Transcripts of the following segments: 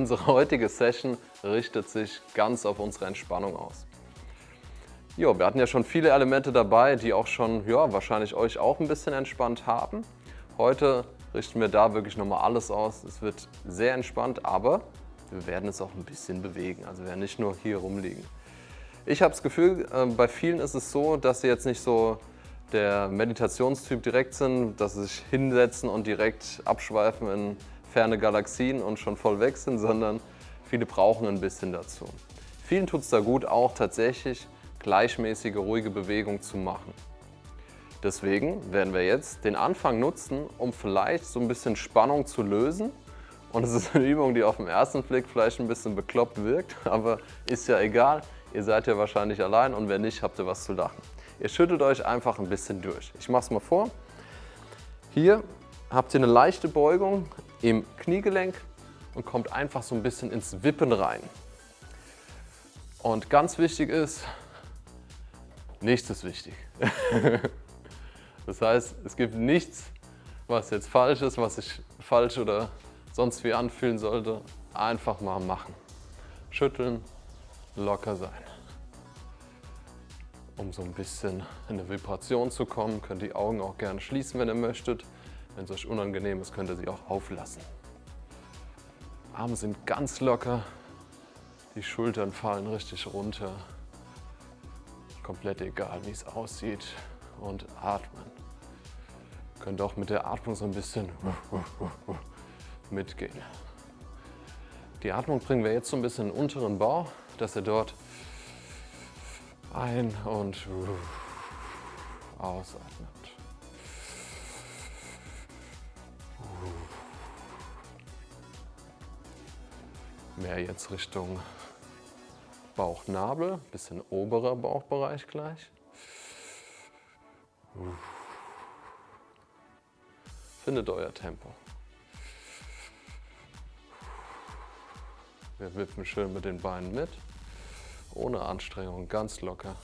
Unsere heutige Session richtet sich ganz auf unsere Entspannung aus. Jo, wir hatten ja schon viele Elemente dabei, die auch schon, ja, wahrscheinlich euch auch ein bisschen entspannt haben. Heute richten wir da wirklich nochmal alles aus. Es wird sehr entspannt, aber wir werden es auch ein bisschen bewegen. Also wir werden nicht nur hier rumliegen. Ich habe das Gefühl, äh, bei vielen ist es so, dass sie jetzt nicht so der Meditationstyp direkt sind, dass sie sich hinsetzen und direkt abschweifen in ferne Galaxien und schon voll weg sind, sondern viele brauchen ein bisschen dazu. Vielen tut es da gut, auch tatsächlich gleichmäßige, ruhige Bewegung zu machen. Deswegen werden wir jetzt den Anfang nutzen, um vielleicht so ein bisschen Spannung zu lösen. Und es ist eine Übung, die auf den ersten Blick vielleicht ein bisschen bekloppt wirkt, aber ist ja egal. Ihr seid ja wahrscheinlich allein und wenn nicht, habt ihr was zu lachen. Ihr schüttelt euch einfach ein bisschen durch. Ich mache es mal vor. Hier habt ihr eine leichte Beugung im Kniegelenk und kommt einfach so ein bisschen ins Wippen rein. Und ganz wichtig ist, nichts ist wichtig. das heißt, es gibt nichts, was jetzt falsch ist, was sich falsch oder sonst wie anfühlen sollte. Einfach mal machen. Schütteln, locker sein. Um so ein bisschen in eine Vibration zu kommen, könnt ihr die Augen auch gerne schließen, wenn ihr möchtet. Wenn es euch unangenehm ist, könnt ihr sie auch auflassen. Arme sind ganz locker, die Schultern fallen richtig runter. Komplett egal, wie es aussieht. Und atmen. Ihr könnt auch mit der Atmung so ein bisschen mitgehen. Die Atmung bringen wir jetzt so ein bisschen in den unteren Bauch, dass ihr dort ein- und ausatmet. Mehr jetzt Richtung Bauchnabel, bisschen oberer Bauchbereich gleich. Findet euer Tempo. Wir wippen schön mit den Beinen mit, ohne Anstrengung, ganz locker.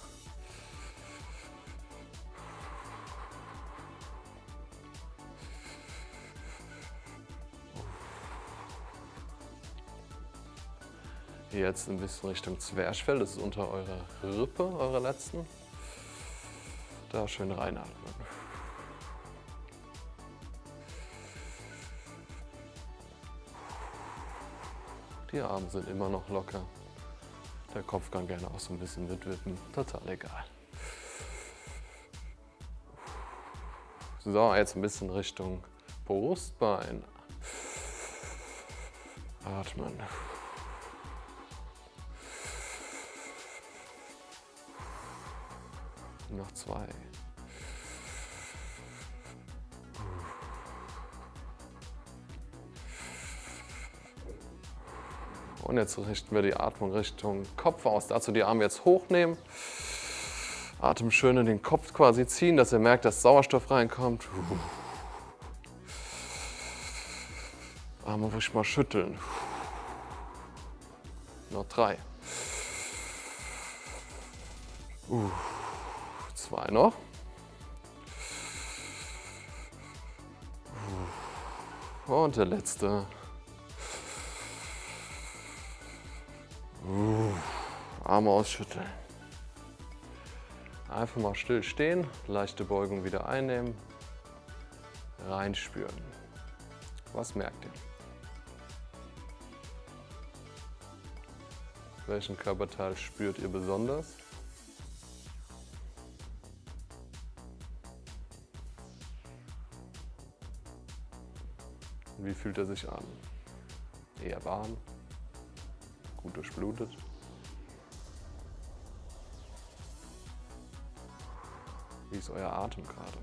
Jetzt ein bisschen Richtung Zwerchfell, das ist unter eurer Rippe, eurer letzten. Da schön reinatmen. Die Arme sind immer noch locker. Der Kopf kann gerne auch so ein bisschen mitwippen, total egal. So, jetzt ein bisschen Richtung Brustbein. Atmen. Noch zwei. Und jetzt richten wir die Atmung Richtung Kopf aus. Dazu die Arme jetzt hochnehmen. Atem schön in den Kopf quasi ziehen, dass ihr merkt, dass Sauerstoff reinkommt. Arme ruhig mal schütteln. Noch drei. Zwei noch. Und der letzte. Arme ausschütteln. Einfach mal still stehen, leichte Beugung wieder einnehmen, reinspüren. Was merkt ihr? Welchen Körperteil spürt ihr besonders? Wie fühlt er sich an? Eher warm, gut durchblutet. Wie ist euer Atem gerade?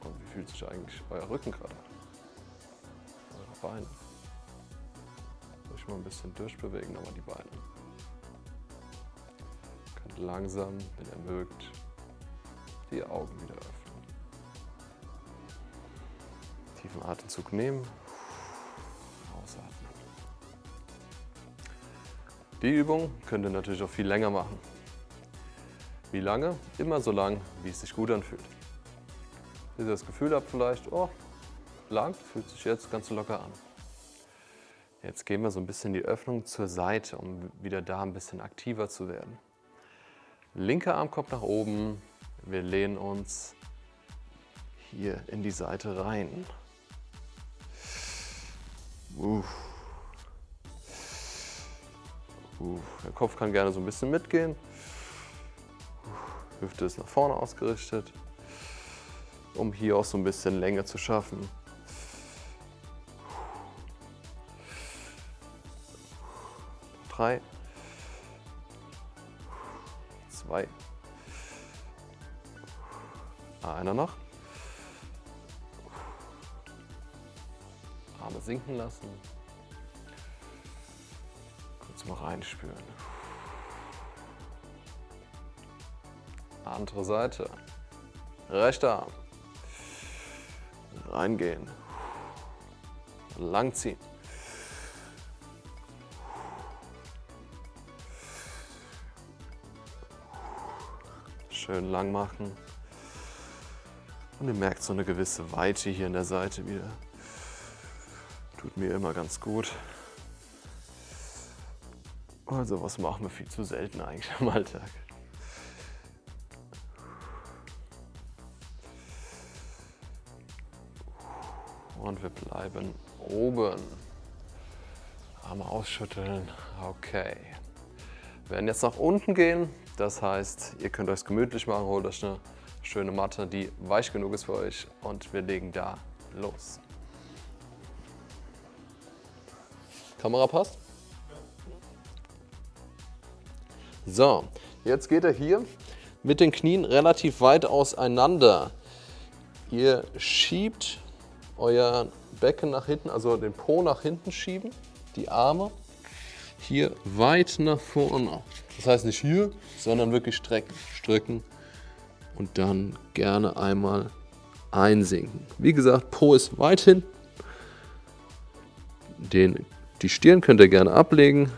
Und wie fühlt sich eigentlich euer Rücken gerade an? Eure Beine. Euch mal ein bisschen durchbewegen, nochmal die Beine. Langsam, wenn ihr mögt, die Augen wieder öffnen. Tiefen Atemzug nehmen. Ausatmen. Die Übung könnt ihr natürlich auch viel länger machen. Wie lange? Immer so lang, wie es sich gut anfühlt. Bis ihr das Gefühl habt vielleicht, oh, lang, fühlt sich jetzt ganz locker an. Jetzt gehen wir so ein bisschen die Öffnung zur Seite, um wieder da ein bisschen aktiver zu werden. Linker Arm kommt nach oben, wir lehnen uns hier in die Seite rein. Uff. Uff. Der Kopf kann gerne so ein bisschen mitgehen. Hüfte ist nach vorne ausgerichtet, um hier auch so ein bisschen Länge zu schaffen. Drei, zwei, einer noch. Arme sinken lassen. Kurz mal reinspüren. Andere Seite. Rechter Arm. Reingehen. Langziehen. Schön lang machen. Und ihr merkt so eine gewisse Weite hier in der Seite wieder. Tut mir immer ganz gut. Also was machen wir viel zu selten eigentlich im Alltag. Und wir bleiben oben. Arme ausschütteln. Okay. Wir werden jetzt nach unten gehen. Das heißt, ihr könnt euch gemütlich machen, holt euch eine schöne Matte, die weich genug ist für euch. Und wir legen da los. Kamera passt? So, jetzt geht er hier mit den Knien relativ weit auseinander. Ihr schiebt euer Becken nach hinten, also den Po nach hinten schieben, die Arme hier weit nach vorne. Das heißt nicht hier, sondern wirklich strecken, strecken und dann gerne einmal einsinken. Wie gesagt, Po ist weit hin. Den die Stirn könnt ihr gerne ablegen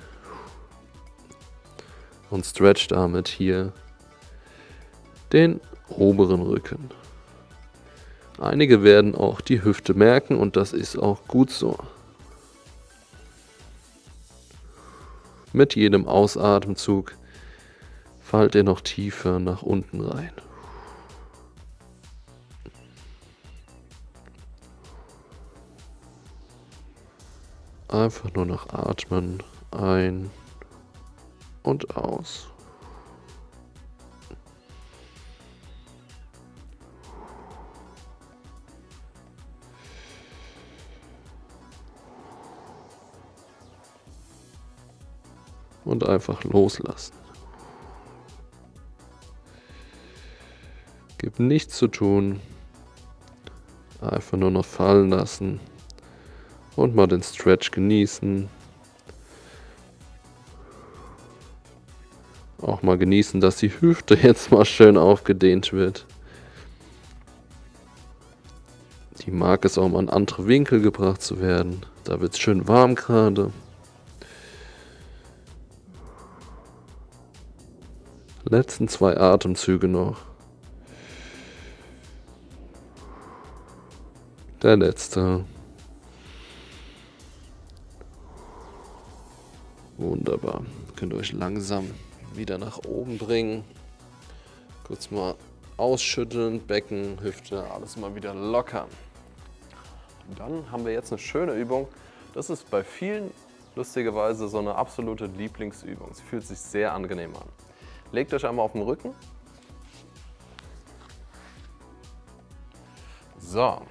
und stretcht damit hier den oberen Rücken. Einige werden auch die Hüfte merken und das ist auch gut so. Mit jedem Ausatemzug fallt ihr noch tiefer nach unten rein. Einfach nur noch atmen. Ein und aus. Und einfach loslassen. Gibt nichts zu tun. Einfach nur noch fallen lassen und mal den Stretch genießen. Auch mal genießen, dass die Hüfte jetzt mal schön aufgedehnt wird. Die mag es auch mal in andere Winkel gebracht zu werden. Da wird es schön warm gerade. Letzten zwei Atemzüge noch. Der letzte. Wunderbar. Könnt ihr euch langsam wieder nach oben bringen. Kurz mal ausschütteln, Becken, Hüfte, alles mal wieder lockern. dann haben wir jetzt eine schöne Übung. Das ist bei vielen lustigerweise so eine absolute Lieblingsübung. Sie fühlt sich sehr angenehm an. Legt euch einmal auf den Rücken. So,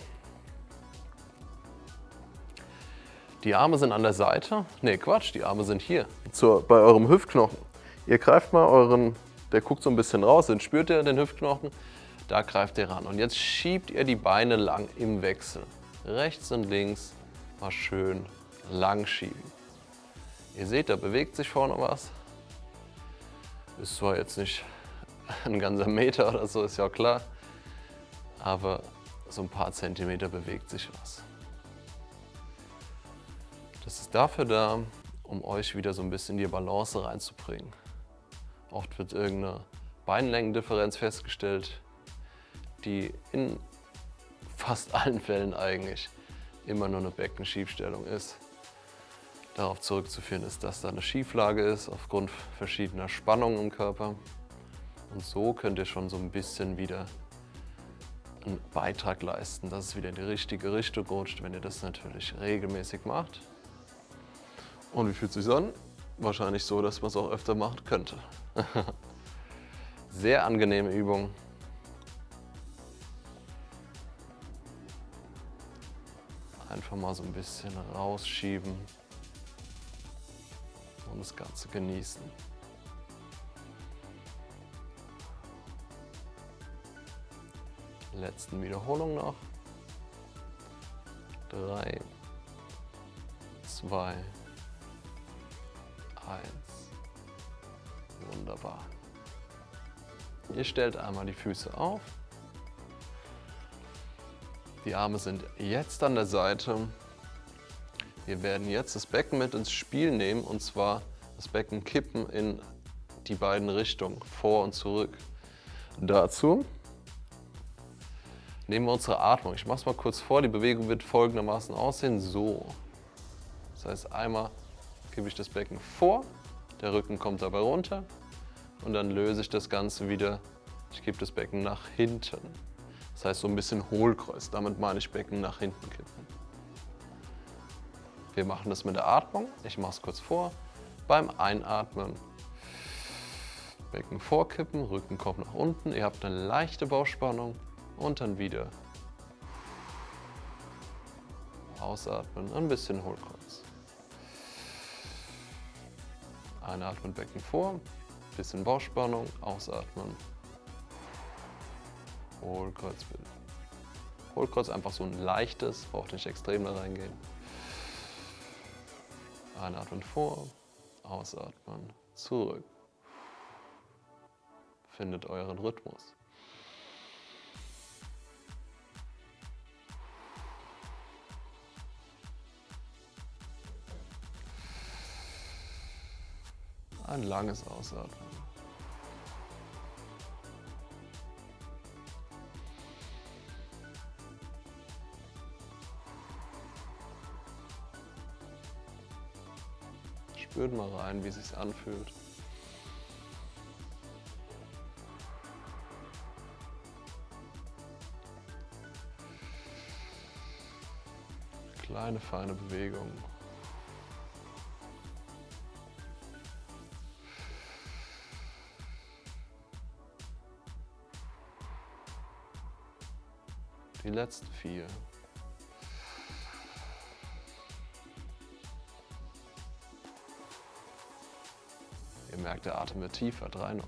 Die Arme sind an der Seite. Ne, Quatsch, die Arme sind hier. Zur, bei eurem Hüftknochen. Ihr greift mal euren, der guckt so ein bisschen raus, dann spürt ihr den Hüftknochen. Da greift ihr ran. Und jetzt schiebt ihr die Beine lang im Wechsel. Rechts und links mal schön lang schieben. Ihr seht, da bewegt sich vorne was. Ist zwar jetzt nicht ein ganzer Meter oder so, ist ja klar. Aber so ein paar Zentimeter bewegt sich was. Das ist dafür da, um euch wieder so ein bisschen die Balance reinzubringen. Oft wird irgendeine Beinlängendifferenz festgestellt, die in fast allen Fällen eigentlich immer nur eine Beckenschiefstellung ist. Darauf zurückzuführen ist, dass da eine Schieflage ist aufgrund verschiedener Spannungen im Körper. Und so könnt ihr schon so ein bisschen wieder einen Beitrag leisten, dass es wieder in die richtige Richtung rutscht, wenn ihr das natürlich regelmäßig macht. Und wie fühlt es sich an? Wahrscheinlich so, dass man es auch öfter machen könnte. Sehr angenehme Übung. Einfach mal so ein bisschen rausschieben und das Ganze genießen. Letzten Wiederholung noch. Drei, zwei, eins. Wunderbar. Ihr stellt einmal die Füße auf. Die Arme sind jetzt an der Seite. Wir werden jetzt das Becken mit ins Spiel nehmen und zwar das Becken kippen in die beiden Richtungen, vor und zurück. Dazu nehmen wir unsere Atmung. Ich mache es mal kurz vor, die Bewegung wird folgendermaßen aussehen, so. Das heißt, einmal gebe ich das Becken vor, der Rücken kommt dabei runter und dann löse ich das Ganze wieder. Ich gebe das Becken nach hinten. Das heißt so ein bisschen Hohlkreuz, damit meine ich Becken nach hinten kippen. Wir machen das mit der Atmung. Ich mache es kurz vor. Beim Einatmen Becken vorkippen, Rücken kommt nach unten. Ihr habt eine leichte Bauchspannung und dann wieder ausatmen, ein bisschen Hohlkreuz. Einatmen, Becken vor, bisschen Bauchspannung, ausatmen, Hohlkreuz bilden. Hohlkreuz einfach so ein leichtes, braucht nicht extrem da reingehen. Einatmen vor, ausatmen, zurück. Findet euren Rhythmus. Ein langes Ausatmen. Spürt mal rein, wie es sich anfühlt. Kleine, feine Bewegung. Die letzten vier. Merkt, der Atem tiefer. Drei noch.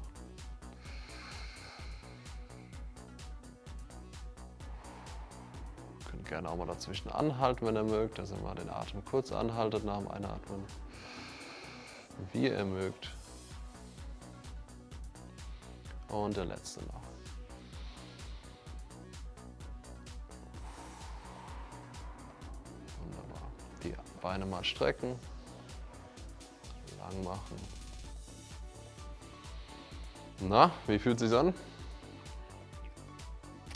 Könnt gerne auch mal dazwischen anhalten, wenn ihr mögt, dass ihr mal den Atem kurz anhaltet nach dem Einatmen. Wie ihr mögt. Und der letzte noch. Die Beine mal strecken, lang machen. Na, wie fühlt es sich an?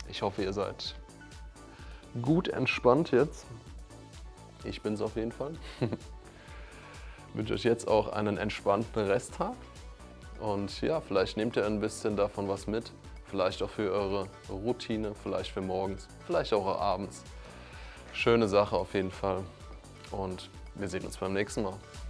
Ich hoffe, ihr seid gut entspannt jetzt. Ich bin es auf jeden Fall. Ich wünsche euch jetzt auch einen entspannten Resttag. Und ja, vielleicht nehmt ihr ein bisschen davon was mit. Vielleicht auch für eure Routine, vielleicht für morgens, vielleicht auch abends. Schöne Sache auf jeden Fall und wir sehen uns beim nächsten Mal.